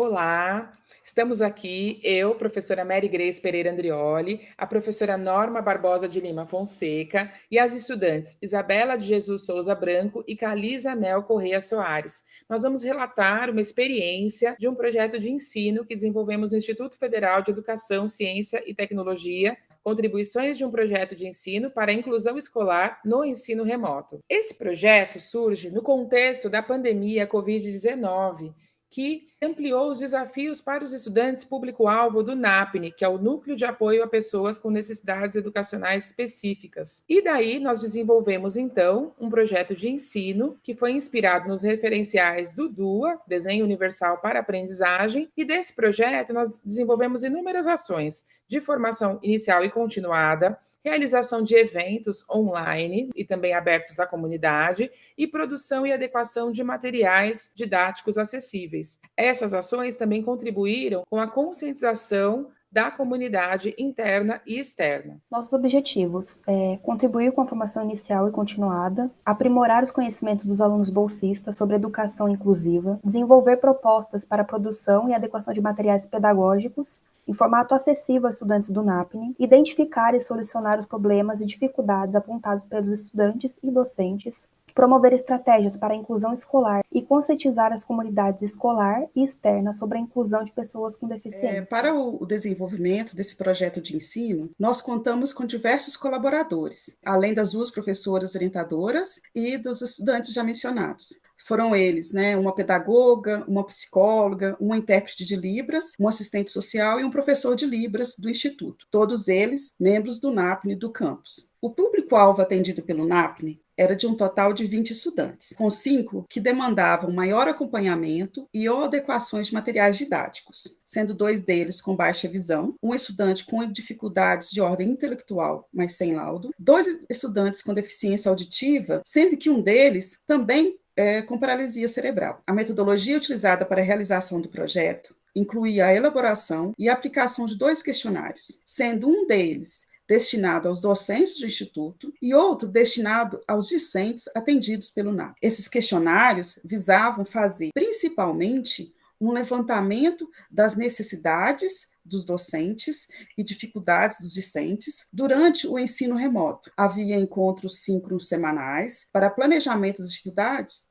Olá, estamos aqui, eu, professora Mary Grace Pereira Andrioli, a professora Norma Barbosa de Lima Fonseca e as estudantes Isabela de Jesus Souza Branco e Calisa Mel Correia Soares. Nós vamos relatar uma experiência de um projeto de ensino que desenvolvemos no Instituto Federal de Educação, Ciência e Tecnologia, contribuições de um projeto de ensino para a inclusão escolar no ensino remoto. Esse projeto surge no contexto da pandemia Covid-19, que ampliou os desafios para os estudantes público-alvo do NAPNE, que é o Núcleo de Apoio a Pessoas com Necessidades Educacionais Específicas. E daí nós desenvolvemos, então, um projeto de ensino que foi inspirado nos referenciais do DUA, Desenho Universal para Aprendizagem, e desse projeto nós desenvolvemos inúmeras ações de formação inicial e continuada, realização de eventos online e também abertos à comunidade e produção e adequação de materiais didáticos acessíveis. Essas ações também contribuíram com a conscientização da comunidade interna e externa. Nossos objetivos é contribuir com a formação inicial e continuada, aprimorar os conhecimentos dos alunos bolsistas sobre educação inclusiva, desenvolver propostas para a produção e adequação de materiais pedagógicos em formato acessível a estudantes do NAPNE, identificar e solucionar os problemas e dificuldades apontados pelos estudantes e docentes, promover estratégias para a inclusão escolar e conscientizar as comunidades escolar e externa sobre a inclusão de pessoas com deficiência. É, para o desenvolvimento desse projeto de ensino, nós contamos com diversos colaboradores, além das duas professoras orientadoras e dos estudantes já mencionados foram eles, né, uma pedagoga, uma psicóloga, uma intérprete de Libras, um assistente social e um professor de Libras do Instituto, todos eles membros do NAPNE do campus. O público-alvo atendido pelo NAPNE era de um total de 20 estudantes, com cinco que demandavam maior acompanhamento e ou adequações de materiais didáticos, sendo dois deles com baixa visão, um estudante com dificuldades de ordem intelectual, mas sem laudo, dois estudantes com deficiência auditiva, sendo que um deles também é, com paralisia cerebral. A metodologia utilizada para a realização do projeto incluía a elaboração e aplicação de dois questionários, sendo um deles destinado aos docentes do Instituto e outro destinado aos discentes atendidos pelo NAP. Esses questionários visavam fazer, principalmente, um levantamento das necessidades dos docentes e dificuldades dos discentes durante o ensino remoto. Havia encontros síncronos semanais para planejamento das dificuldades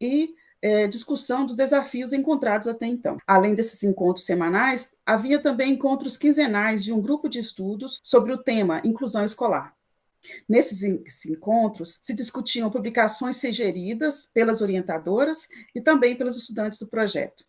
e é, discussão dos desafios encontrados até então. Além desses encontros semanais, havia também encontros quinzenais de um grupo de estudos sobre o tema inclusão escolar. Nesses encontros, se discutiam publicações sugeridas pelas orientadoras e também pelos estudantes do projeto,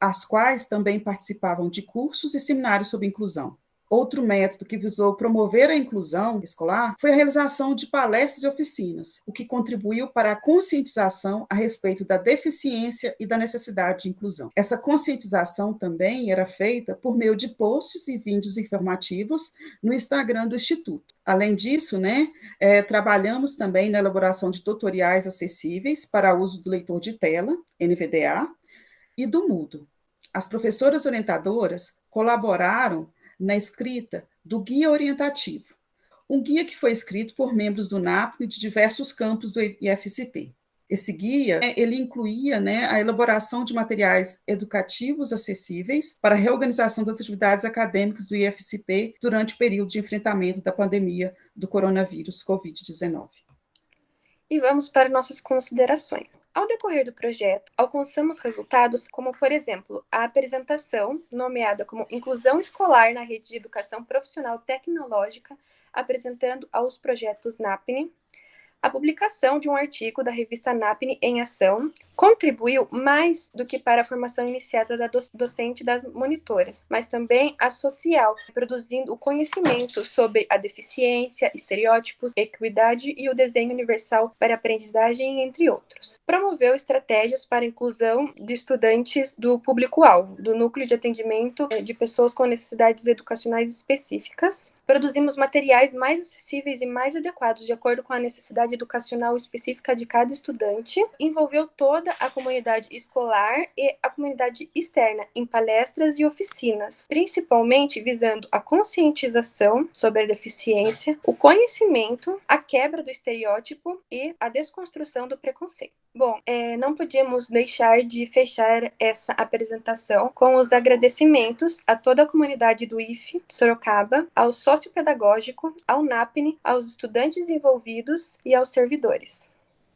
as quais também participavam de cursos e seminários sobre inclusão. Outro método que visou promover a inclusão escolar foi a realização de palestras e oficinas, o que contribuiu para a conscientização a respeito da deficiência e da necessidade de inclusão. Essa conscientização também era feita por meio de posts e vídeos informativos no Instagram do Instituto. Além disso, né, é, trabalhamos também na elaboração de tutoriais acessíveis para uso do leitor de tela, NVDA, e do Mudo. As professoras orientadoras colaboraram na escrita do Guia Orientativo, um guia que foi escrito por membros do NAPO de diversos campos do IFCP. Esse guia, ele incluía né, a elaboração de materiais educativos acessíveis para a reorganização das atividades acadêmicas do IFCP durante o período de enfrentamento da pandemia do coronavírus Covid-19 e vamos para nossas considerações. Ao decorrer do projeto, alcançamos resultados como, por exemplo, a apresentação, nomeada como Inclusão Escolar na Rede de Educação Profissional Tecnológica, apresentando aos projetos NAPNE, a publicação de um artigo da revista NAPNE em Ação contribuiu mais do que para a formação iniciada da docente das monitoras, mas também a social, produzindo o conhecimento sobre a deficiência, estereótipos, equidade e o desenho universal para aprendizagem, entre outros. Promoveu estratégias para a inclusão de estudantes do público-alvo, do núcleo de atendimento de pessoas com necessidades educacionais específicas. Produzimos materiais mais acessíveis e mais adequados de acordo com a necessidade educacional específica de cada estudante, envolveu toda a comunidade escolar e a comunidade externa em palestras e oficinas, principalmente visando a conscientização sobre a deficiência, o conhecimento, a quebra do estereótipo e a desconstrução do preconceito. Bom, é, não podíamos deixar de fechar essa apresentação com os agradecimentos a toda a comunidade do IFE Sorocaba, ao sócio pedagógico, ao NAPNE, aos estudantes envolvidos e aos servidores.